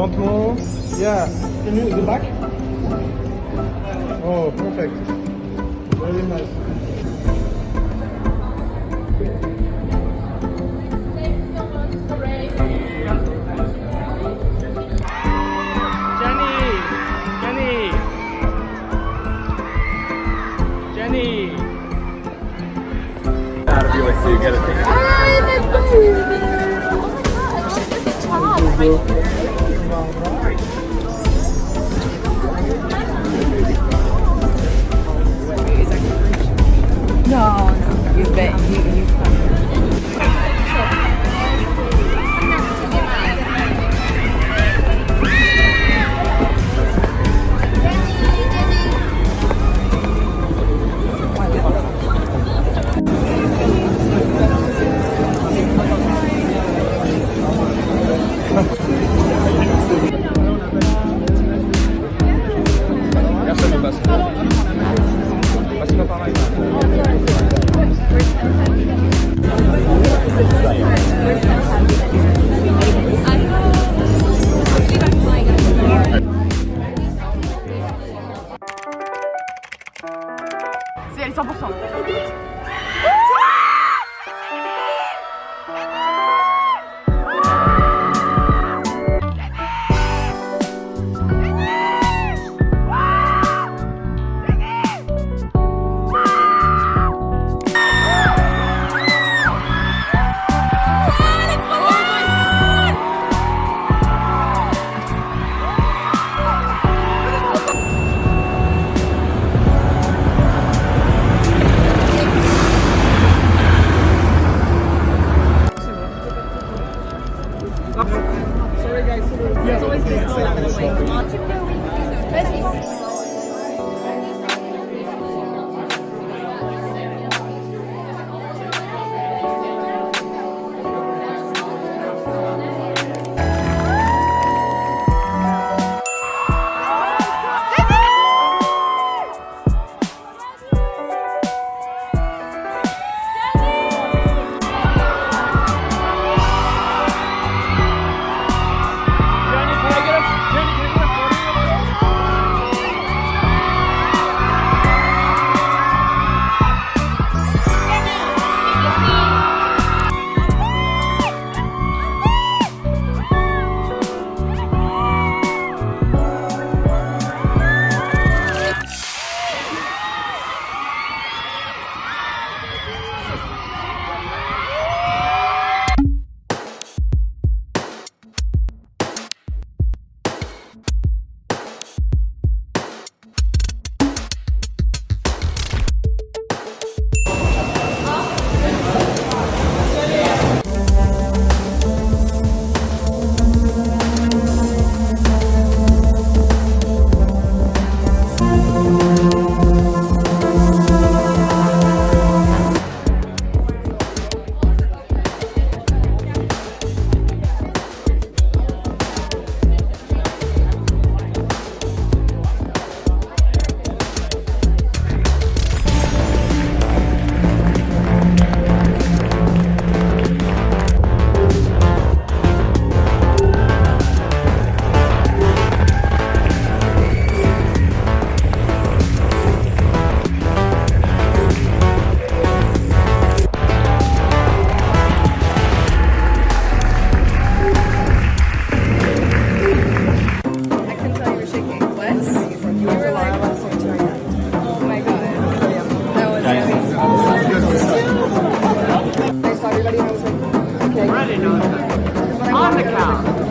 Don't move. Yeah. Can you go back? Oh, perfect. Very nice. Jenny! Jenny! Jenny! Out of you, so you get a thing. Right. On the count.